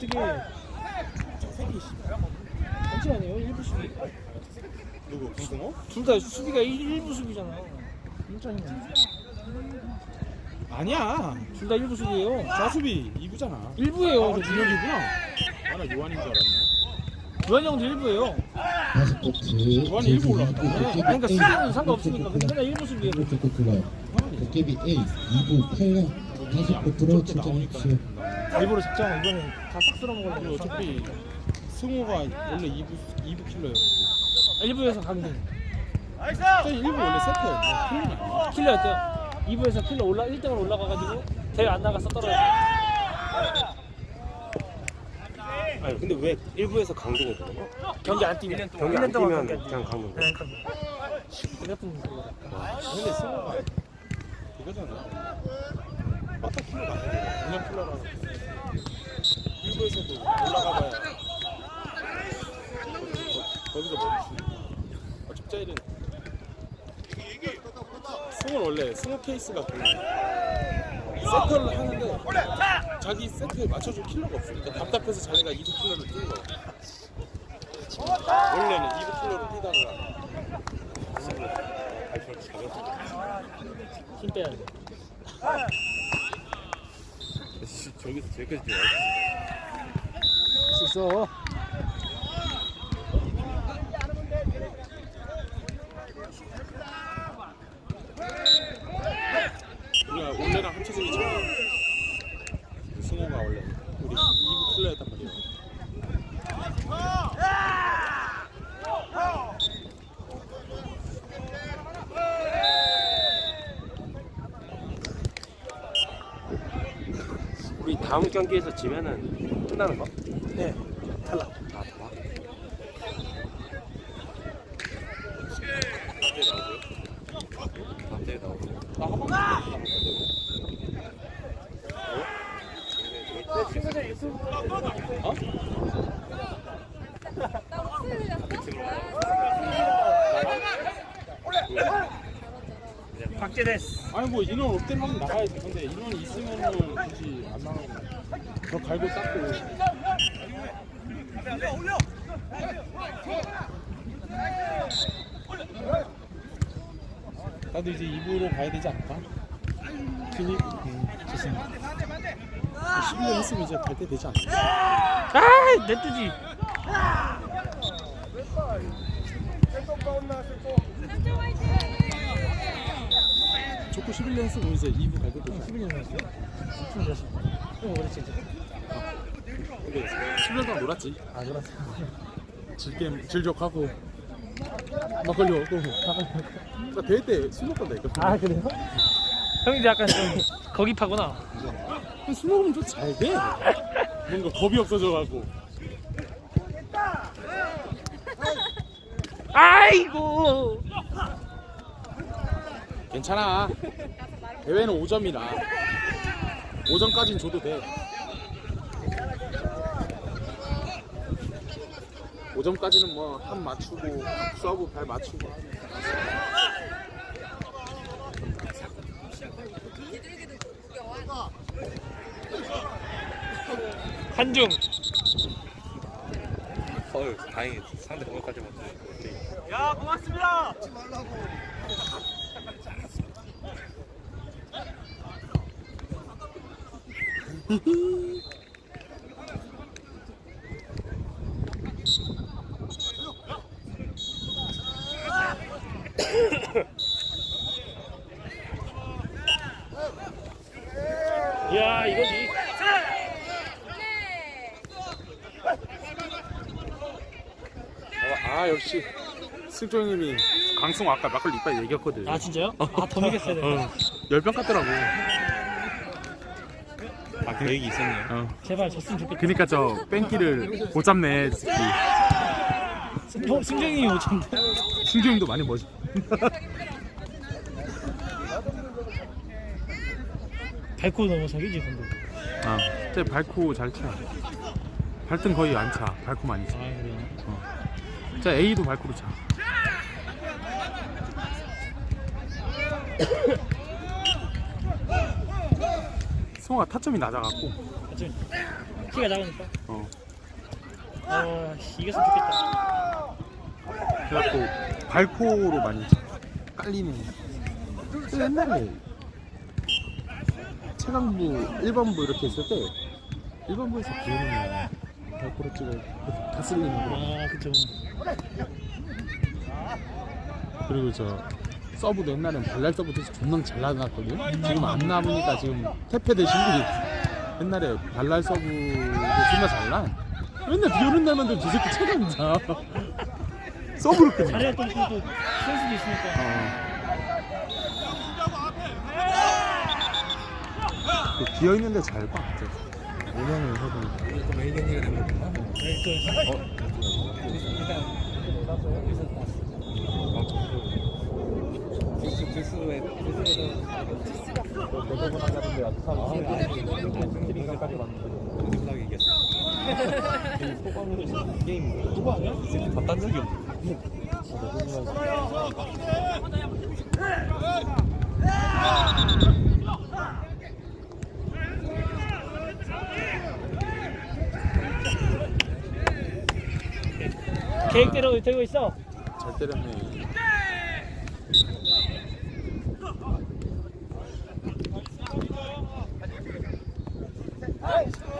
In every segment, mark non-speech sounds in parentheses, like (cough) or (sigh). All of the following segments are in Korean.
데리고 오니까 어떻게 잠시만요 1부 수비 누구? 김승호? 둘 다 수비가 1, 부 수비잖아 힘들어 아니야. 둘다 1부 수비예요 좌수비 2부잖아. 1부예요 아, 준혁이구나. 아, 나 요한인 줄 알았네. 유한 형도 1부예요 다섯 코트 요한이 일부 올라갔다. 아니 그러니까 수비는 상관없으니까 근데 맨날 1부 수비예요 도깨비 A 2부 8강 다섯 코트로 출전해주세요. 일부러 작정 이거는 다싹 쓸어 먹으려고 어차피 승호가 원래 2부 2부 킬러였고. 1부에서 강등 저 1부 원래 세트였는데 킬러는 아니야. 킬러였대요 2부에서 킬러 올라 1등으로 올라가가지고 대회 안 나가서 떨어져 아니 근데 왜 1부에서 강등을 되는 거야? 경기 안 뛰면 경기 안 뛰면 그냥 강등 돼? 몇분 그거 근데 승호가 이거잖아. 빠따 킬러가 아니야. 그냥 킬러라는 1부에서도 올라가봐야 거기서 멈추. 어차피 짜일은 승호는 원래 승호 케이스가 그래. 세터를 하는데 자기 세트에 맞춰줄 킬러가 없으니까 답답해서 자기가 2부 킬러를 뛰는 거야. 원래는 2부 킬러를 뛰다가 힘 빼야 돼 씨, 저기서 저기까지 뛰어 할수 있어 우리가 원래랑 합쳐지기 전에 승호가 원래 우리 2부 킬러였단 말이야. 우리 다음 경기에서 지면은 끝나는 거? 네 탈락 아 좋아 갑자기 나오고 나 한번 남았거든. 어? 박재됐어 아니 뭐 인원 없대면 하면 나가야지. 근데 인원이 있으면은 굳이 안 나가고. 더 갈고 닦고. 나도 이제 2부로 가야 되지 않을까? 그니 음, 좋습니다. 11년 했으면 이제 갈 때 되지 않을까? 아 냅두지 좋고 11년 했으면 이제 2부 갈때 되지 않을까? 11년 했어요? 무슨 자식 형 그랬지 이제 근데 10년 동안 놀았지. 아 그렇지 즐겜 즐적하고. 막걸리 먹고 나 대회 때술 먹던다니까 아 그래요? 형이 약간 좀 거기 파구나. 술 먹으면 좀 잘돼. 뭔가 겁이 없어져가고. 아이고 괜찮아. 대회는 5점이라. 5점까진 줘도 돼. 5점까지는 뭐 한 맞추고 수하고 발 맞추고. 한중. 헐 다행히 상대 공격까지 맞지 야 고맙습니다 (laughs) 야 이거지 아 역시 승조 형님이 강승호 아까 막걸리 이빨 얘기했거든. 아 진짜요? 아더 먹였어야 돼 어, 열병 같더라고 아 계획이 있었네요 어. 제발 졌으면 좋겠다 그니까 저 뺑기를 못 잡네. 형 승정이 오천데 승조 형도 많이 멋있 밟고 넘어서기지 근데 아, 쟤 밟고 잘 차. 발등 거의 안 차. 밟고 많이 아 차. 그래요? 어. 자 A도 밟고 차. (laughs) 승호가 타점이 낮아갖고 어차피 키가 작으니까. 어. 아, 씨, 이겼으면 좋겠다. 그래갖고 발코로 많이 깔리는 그 옛날에 체감부 1번부 이렇게 했을 때 1번부에서 비오는 발코로 찍어 다 쓸리는 거 아, 그쵸. 그리고 저 서브도 옛날엔 발랄 서브 돼서 존나 잘 나갔거든 지금 안 나보니까 지금 태페 대신 옛날에 발랄 서브도 존나 잘나 맨날 비 오는 날만 되면 저 새끼 끊어 잘해야 또, 또, 또, 선수도 있으니까. 그 비어 있는데 잘 봐. 오명을 해도. 네, 또, 봤단 적이 없어. 계획대로 되고 있어. 잘 때렸네.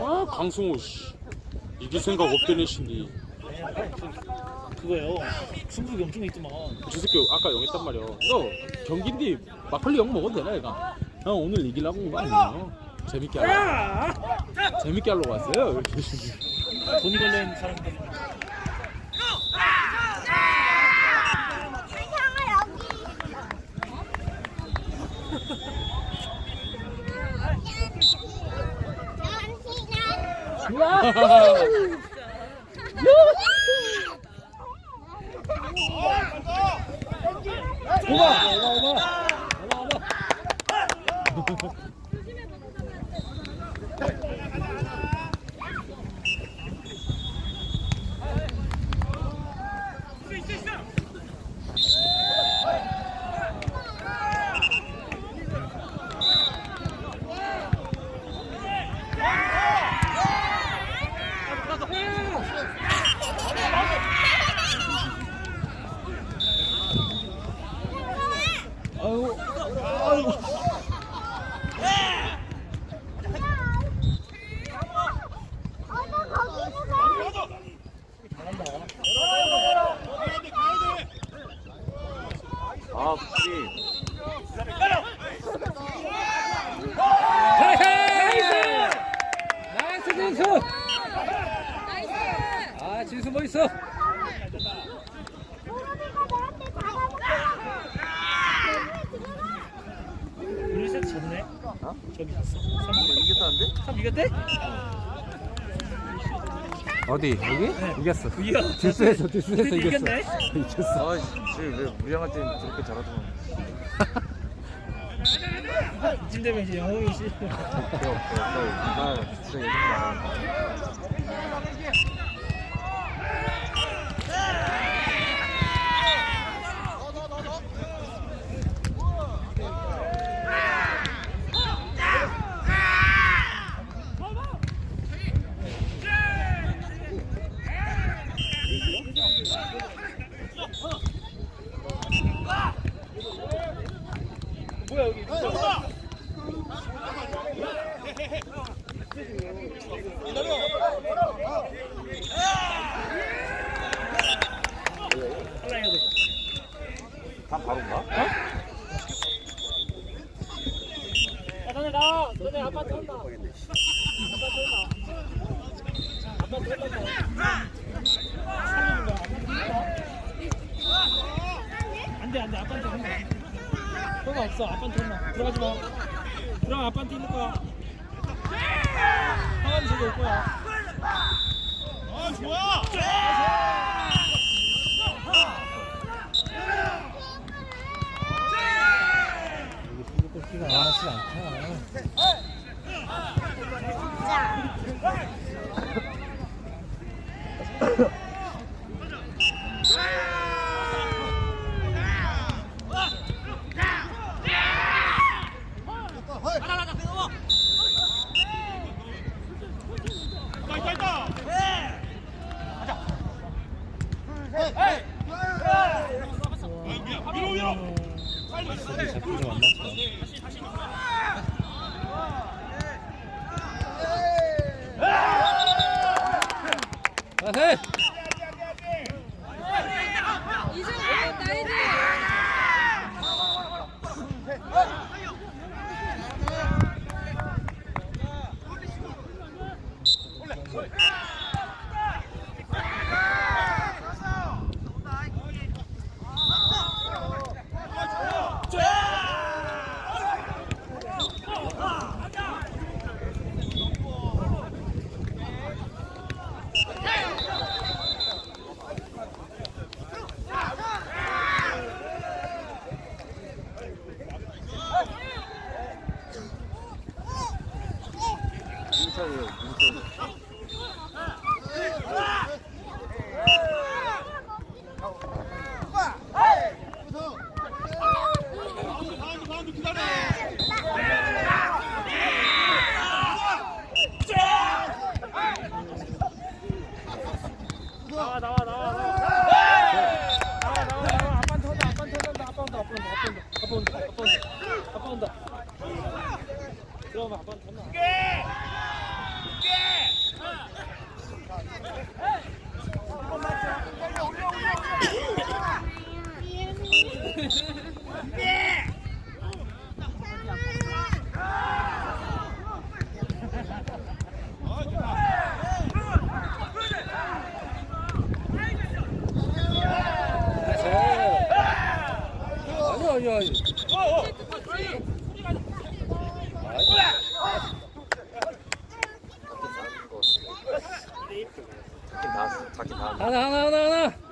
아 강승호 씨. 이길 생각 없던 애신데 그거요. 승부욕이 엄청 있더만. 저 새끼 아까 영 했단 말이야 너 경기인데 막걸리 영 먹어도 되나 얘가? 형 오늘 이기려고 온 거 아니에요? 재밌게 하려 재밌게 하려고 왔어요 돈이 걸린 사람들. 오바! 오바, 오바! 오바, 오바! 아유, 아유. 아, 확실히. 나이스 진수! 아 진수 멋있어! 우리 세트 졌네? 어? 저기 졌어 3 이겼다는데? 3 이겼대? 어디 여기? 이겼어. 이겨 듀스에서 듀스에서 이겼어. 이겼네? 이겼어. 아, 쟤왜 무리한 때 저렇게 잘하더만. 이쯤 되면 이제 없어. 나, 나 진짜 예전 말 다 바로인가? 야 너네 나와. 너네 아빠한테 혼나 아빠한테 혼난다. 살려준 거야 안돼 안돼. 아빠한테 혼나. 혼나 없어. 아빠한테 혼나. 들어가지 마. 들어가 아빠한테 있는 거야 아, 셋! 가긴 하나 하나 하나 하나.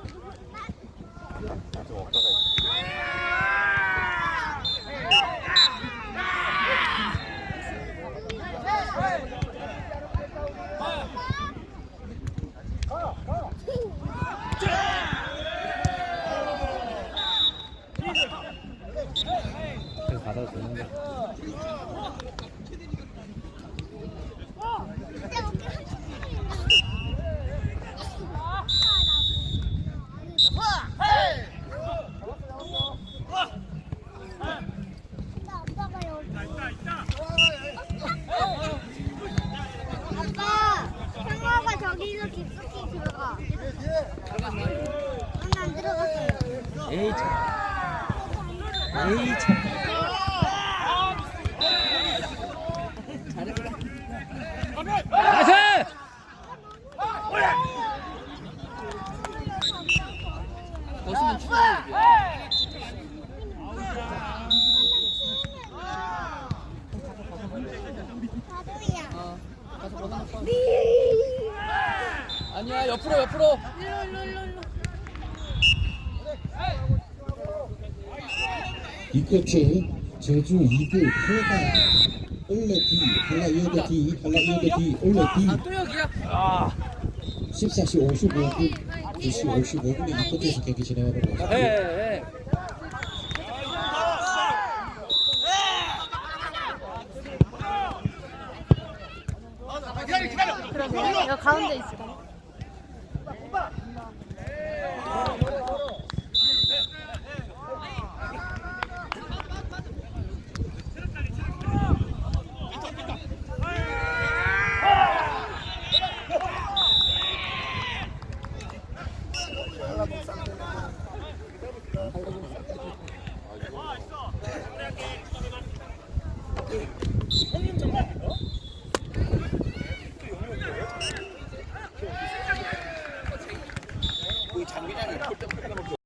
끝이 제주 2대 해가 올레 뒤 한라 여대 뒤 한라 여대 뒤 올레 뒤 14시 55분 2시 55분에 앞부터서 경기 진행하고 있습니다.